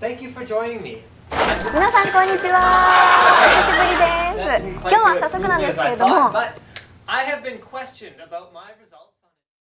Thank you for joining me. 皆さんこんにちはお久しぶりです今日は早速なんですけれども